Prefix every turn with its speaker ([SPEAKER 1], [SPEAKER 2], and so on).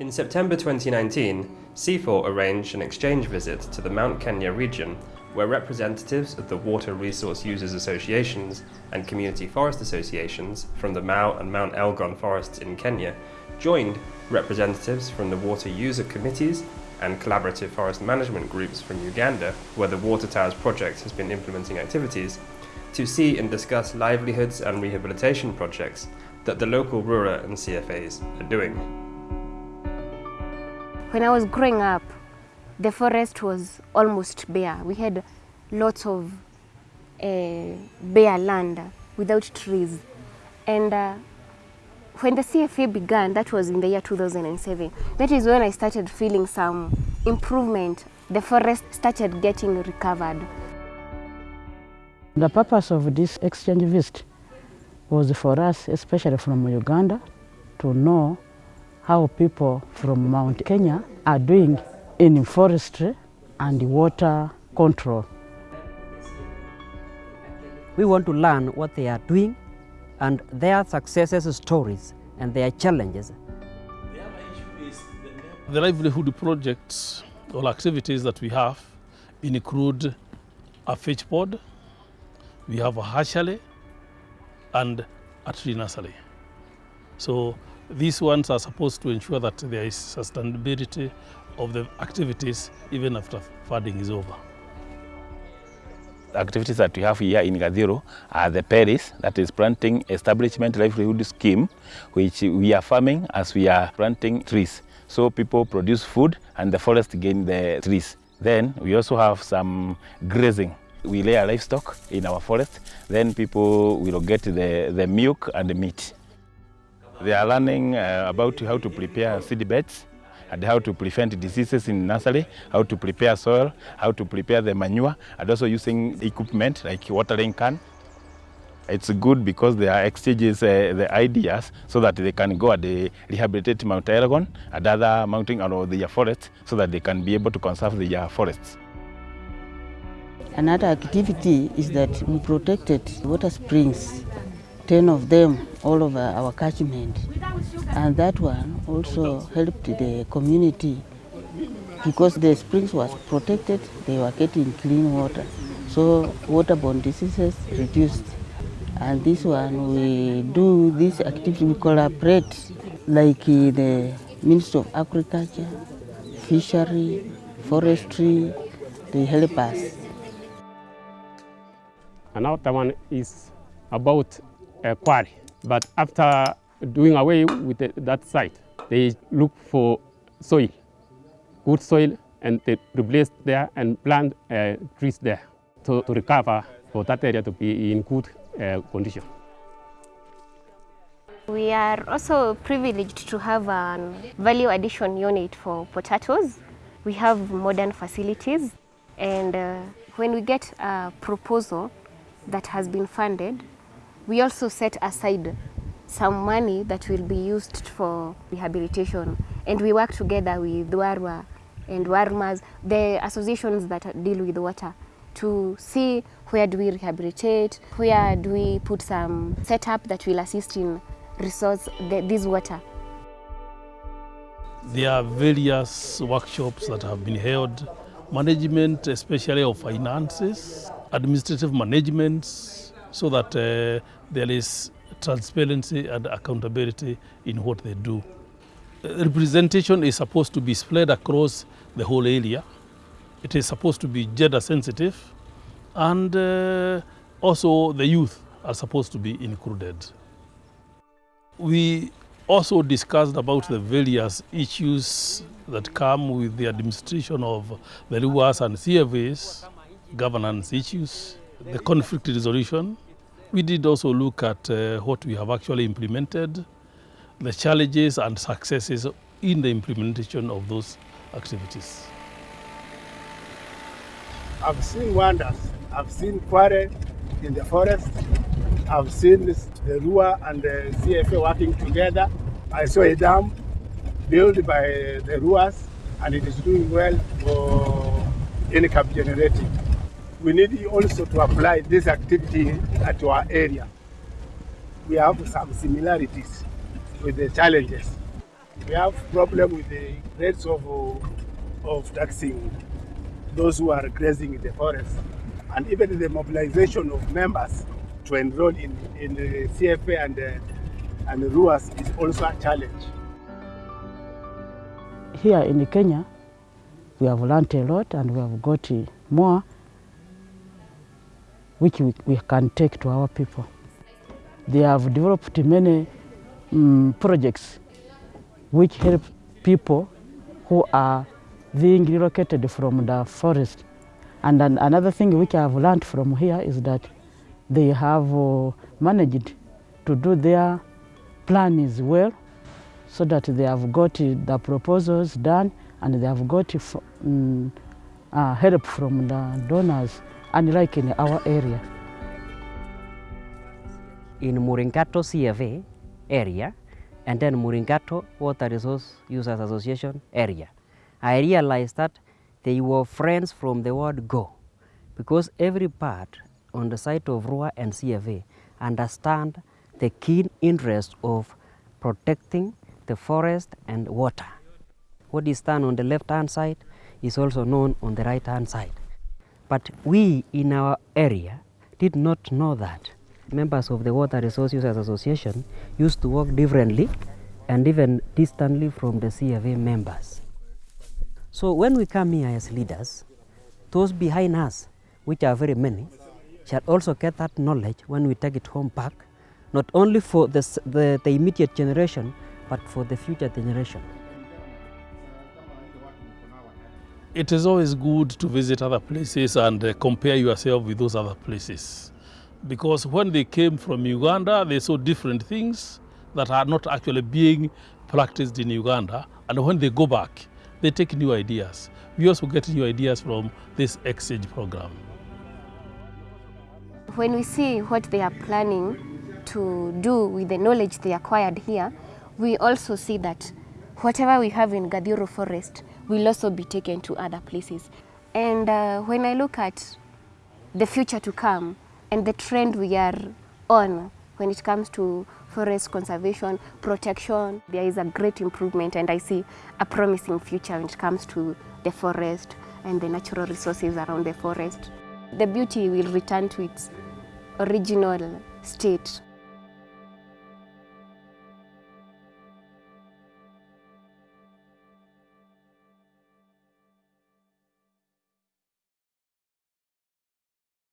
[SPEAKER 1] In September 2019, CIFOR arranged an exchange visit to the Mount Kenya region where representatives of the Water Resource Users Associations and Community Forest Associations from the Mau and Mount Elgon forests in Kenya joined representatives from the water user committees and collaborative forest management groups from Uganda, where the Water Towers project has been implementing activities, to see and discuss livelihoods and rehabilitation projects that the local RURA and CFAs are doing.
[SPEAKER 2] When I was growing up, the forest was almost bare. We had lots of uh, bare land without trees. And uh, when the CFA began, that was in the year 2007, that is when I started feeling some improvement. The forest started getting recovered.
[SPEAKER 3] The purpose of this exchange visit was for us, especially from Uganda, to know how people from Mount Kenya are doing in forestry and water control.
[SPEAKER 4] We want to learn what they are doing and their successes stories and their challenges.
[SPEAKER 5] The livelihood projects or activities that we have include a fish pod, we have a hatchery and a tree nursery. So these ones are supposed to ensure that there is sustainability of the activities even after flooding is over.
[SPEAKER 6] The activities that we have here in gaziro are the Paris, that is Planting Establishment Livelihood Scheme, which we are farming as we are planting trees. So people produce food and the forest gain the trees. Then we also have some grazing. We lay our livestock in our forest, then people will get the, the milk and the meat. They are learning uh, about how to prepare seed beds, and how to prevent diseases in nursery, how to prepare soil, how to prepare the manure, and also using equipment like watering can. It's good because they are exchanges uh, the ideas so that they can go and uh, rehabilitate Mount Elgon and other mountain or their forests so that they can be able to conserve their forests.
[SPEAKER 3] Another activity is that we protected water springs, 10 of them all over our catchment. And that one also helped the community because the springs was protected, they were getting clean water. So waterborne diseases reduced. And this one, we do this activity, we collaborate like uh, the Minister of Agriculture, Fishery, Forestry, they help us.
[SPEAKER 7] Another one is about a quarry. But after doing away with the, that site, they look for soil, good soil, and they replace there and plant uh, trees there to, to recover for that area to be in good uh, condition.
[SPEAKER 2] We are also privileged to have a value addition unit for potatoes. We have modern facilities and uh, when we get a proposal that has been funded, we also set aside some money that will be used for rehabilitation. And we work together with Warwa and Warmas, the associations that deal with water, to see where do we rehabilitate, where do we put some setup that will assist in resource the, this water.
[SPEAKER 5] There are various workshops that have been held, management especially of finances, administrative management, so that uh, there is transparency and accountability in what they do. Representation is supposed to be spread across the whole area. It is supposed to be gender sensitive and uh, also the youth are supposed to be included. We also discussed about the various issues that come with the administration of the RUAs and CFAs, governance issues, the conflict resolution. We did also look at uh, what we have actually implemented, the challenges and successes in the implementation of those activities.
[SPEAKER 8] I've seen wonders. I've seen quarry in the forest. I've seen the RUA and the CFA working together. I saw a dam built by the RUAs and it is doing well for income generating. We need also to apply this activity at our area. We have some similarities with the challenges. We have problem with the rates of, of taxing those who are grazing in the forest and even the mobilization of members to enroll in, in the CFA and, uh, and the RUAS is also a challenge.
[SPEAKER 3] Here in Kenya, we have learned a lot and we have got more which we, we can take to our people. They have developed many um, projects which help people who are being relocated from the forest. And then another thing which I have learned from here is that they have uh, managed to do their plans well so that they have got the proposals done and they have got um, uh, help from the donors unlike in our area.
[SPEAKER 4] In Muringato CFA area and then Muringato Water Resource Users Association area, I realized that they were friends from the word go because every part on the side of RUA and CFA understand the keen interest of protecting the forest and water. What is done on the left hand side is also known on the right hand side. But we in our area did not know that. Members of the Water Resource Users Association used to work differently and even distantly from the CFA members. So when we come here as leaders, those behind us, which are very many, shall also get that knowledge when we take it home back, not only for the, the, the immediate generation, but for the future generation.
[SPEAKER 5] It is always good to visit other places and uh, compare yourself with those other places. Because when they came from Uganda, they saw different things that are not actually being practiced in Uganda. And when they go back, they take new ideas. We also get new ideas from this exchange program.
[SPEAKER 2] When we see what they are planning to do with the knowledge they acquired here, we also see that whatever we have in Gathiuru Forest will also be taken to other places. And uh, when I look at the future to come and the trend we are on when it comes to forest conservation, protection, there is a great improvement and I see a promising future when it comes to the forest and the natural resources around the forest. The beauty will return to its original state